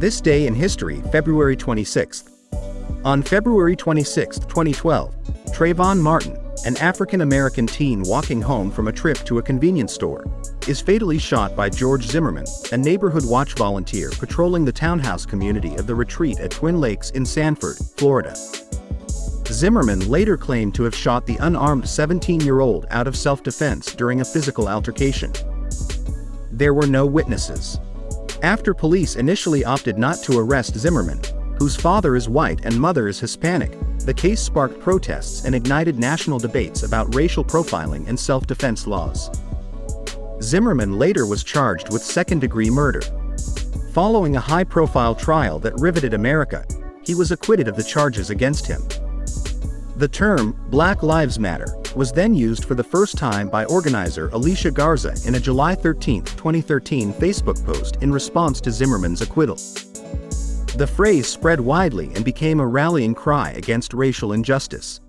This day in history, February 26th. On February 26, 2012, Trayvon Martin, an African-American teen walking home from a trip to a convenience store, is fatally shot by George Zimmerman, a neighborhood watch volunteer patrolling the townhouse community of the Retreat at Twin Lakes in Sanford, Florida. Zimmerman later claimed to have shot the unarmed 17-year-old out of self-defense during a physical altercation. There were no witnesses. After police initially opted not to arrest Zimmerman, whose father is white and mother is Hispanic, the case sparked protests and ignited national debates about racial profiling and self-defense laws. Zimmerman later was charged with second-degree murder. Following a high-profile trial that riveted America, he was acquitted of the charges against him. The term, Black Lives Matter, was then used for the first time by organizer Alicia Garza in a July 13, 2013 Facebook post in response to Zimmerman's acquittal. The phrase spread widely and became a rallying cry against racial injustice.